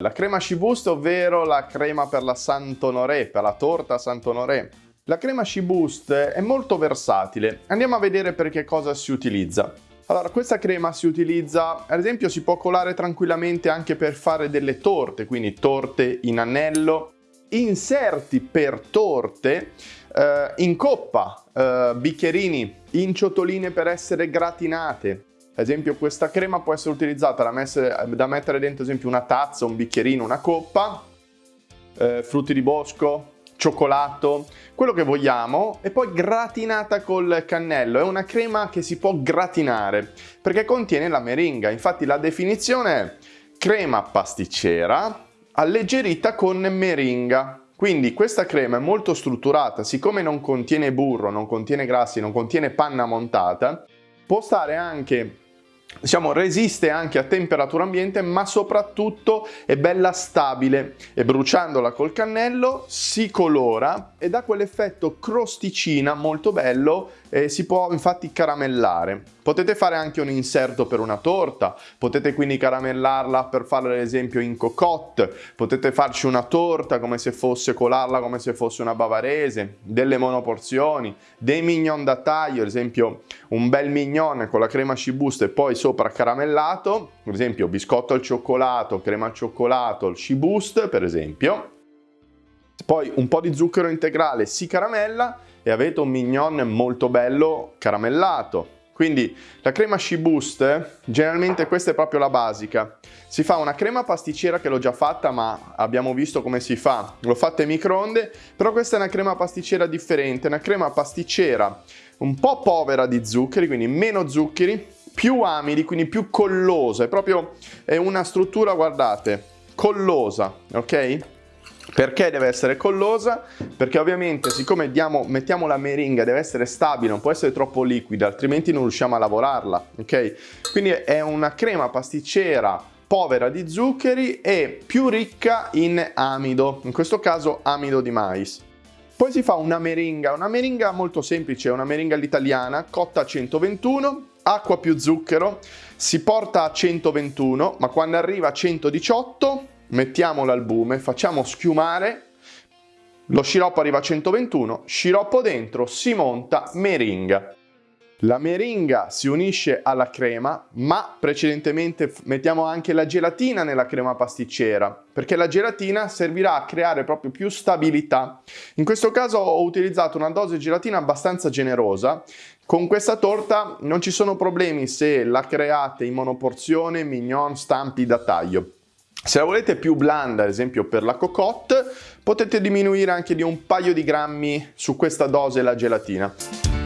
La crema Shibust, ovvero la crema per la Saint-Honoré, per la torta Saint-Honoré. La crema Shibust è molto versatile. Andiamo a vedere per che cosa si utilizza. Allora, questa crema si utilizza, ad esempio, si può colare tranquillamente anche per fare delle torte, quindi torte in anello, inserti per torte, eh, in coppa, eh, bicchierini, in ciotoline per essere gratinate, ad esempio questa crema può essere utilizzata da, messe, da mettere dentro ad esempio una tazza, un bicchierino, una coppa, eh, frutti di bosco, cioccolato, quello che vogliamo e poi gratinata col cannello. È una crema che si può gratinare perché contiene la meringa. Infatti la definizione è crema pasticcera alleggerita con meringa. Quindi questa crema è molto strutturata, siccome non contiene burro, non contiene grassi, non contiene panna montata, può stare anche diciamo resiste anche a temperatura ambiente ma soprattutto è bella stabile e bruciandola col cannello si colora e dà quell'effetto crosticina molto bello e si può infatti caramellare. Potete fare anche un inserto per una torta, potete quindi caramellarla per farla ad esempio in cocotte, potete farci una torta come se fosse colarla come se fosse una bavarese, delle monoporzioni, dei mignon da taglio, ad esempio un bel mignon con la crema cibusta e poi sopra caramellato, ad esempio biscotto al cioccolato, crema al cioccolato, il ciboost per esempio, poi un po' di zucchero integrale si caramella e avete un mignon molto bello caramellato. Quindi la crema Shiboost, generalmente questa è proprio la basica. Si fa una crema pasticcera che l'ho già fatta ma abbiamo visto come si fa. L'ho fatta in microonde, però questa è una crema pasticcera differente, una crema pasticcera un po' povera di zuccheri, quindi meno zuccheri, più amidi, quindi più collosa. È proprio è una struttura, guardate, collosa, ok? Perché deve essere collosa? Perché ovviamente siccome diamo, mettiamo la meringa deve essere stabile, non può essere troppo liquida, altrimenti non riusciamo a lavorarla, ok? Quindi è una crema pasticcera povera di zuccheri e più ricca in amido, in questo caso amido di mais. Poi si fa una meringa, una meringa molto semplice, una meringa all'italiana, cotta a 121, acqua più zucchero, si porta a 121, ma quando arriva a 118 mettiamo l'albume, facciamo schiumare, lo sciroppo arriva a 121, sciroppo dentro, si monta meringa. La meringa si unisce alla crema, ma precedentemente mettiamo anche la gelatina nella crema pasticcera, perché la gelatina servirà a creare proprio più stabilità. In questo caso ho utilizzato una dose di gelatina abbastanza generosa. Con questa torta non ci sono problemi se la create in monoporzione, mignon, stampi da taglio. Se la volete più blanda, ad esempio per la cocotte, potete diminuire anche di un paio di grammi su questa dose la gelatina.